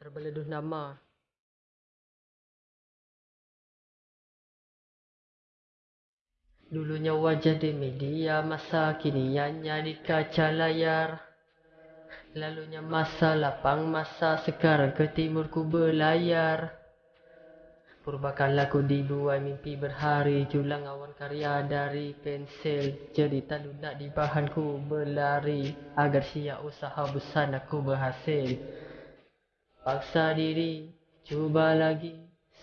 terbeleduh nama. Dulunya wajah di media masa kini hanya di kaca layar. Lalunya masa lapang masa sekarang ke timur ku berlayar Purbakala ku dibuai mimpi berhari Julang awan karya dari pensil. Jadi tak lunak di bahan ku berlari Agar siap usaha besar aku berhasil Paksa diri, cuba lagi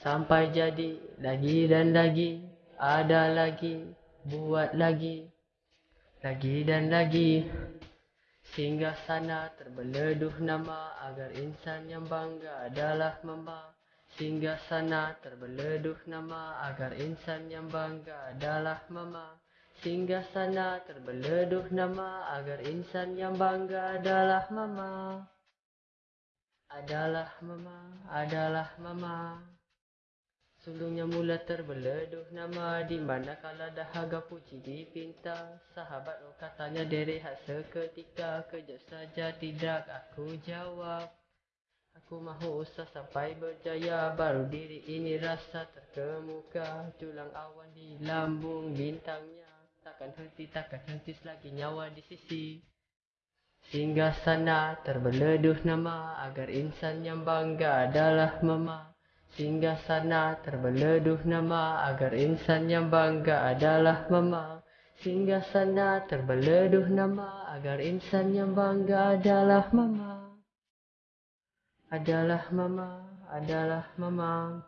Sampai jadi lagi dan lagi Ada lagi buat lagi lagi dan lagi. Sehingga sana terbeleduh nama agar insan yang bangga adalah mama sehingga sana terbeleduh nama agar insan yang bangga adalah mama. Sehingga sana terbeleduh nama agar insan yang bangga adalah mama adalah mama adalah mama. Sulungnya mula terbeleduh nama di mana kala dahaga puji dipinta. Sahabat oh katanya derehat seketika kejap saja tidak aku jawab. Aku mahu usah sampai berjaya baru diri ini rasa terkemuka. Tulang awan di lambung bintangnya Takkan henti takkan henti selagi nyawa di sisi Sehingga sana terbeleduh nama agar insan yang bangga adalah mama. Sehingga sana terbeleduh nama agar insan yang bangga adalah mama. Sehingga sana terbeleduh nama agar insan yang bangga adalah mama. Adalah mama, adalah mama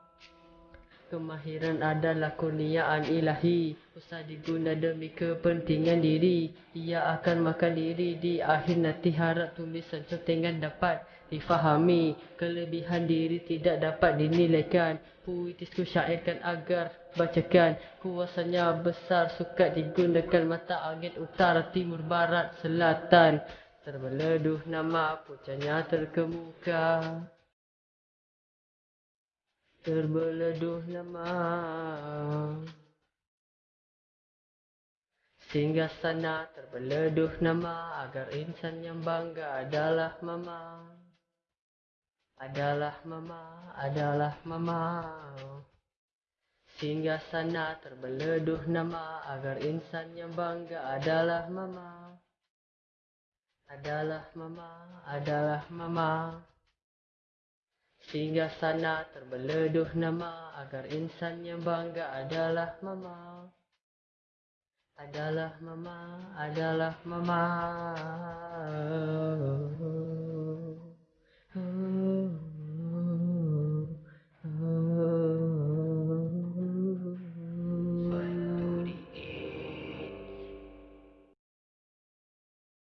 Kemahiran adalah kurniaan ilahi. Usah diguna demi kepentingan diri. Ia akan makan diri di akhir nanti harap tulisan contengan dapat difahami. Kelebihan diri tidak dapat dinilaikan. Puitisku syairkan agar bacakan. Kuasanya besar suka digunakan mata angin utara timur barat selatan. Terbeleduh nama pucanya terkemuka Terbeleduh nama Sehingga sana terbeleduh nama agar insan yang bangga adalah mama adalah mama, adalah mama. Sehingga sana terbeleduh nama agar insan yang bangga adalah mama. Adalah mama, adalah mama. Sehingga sana terbeleduh nama agar insan yang bangga adalah mama. Adalah mama, adalah mama.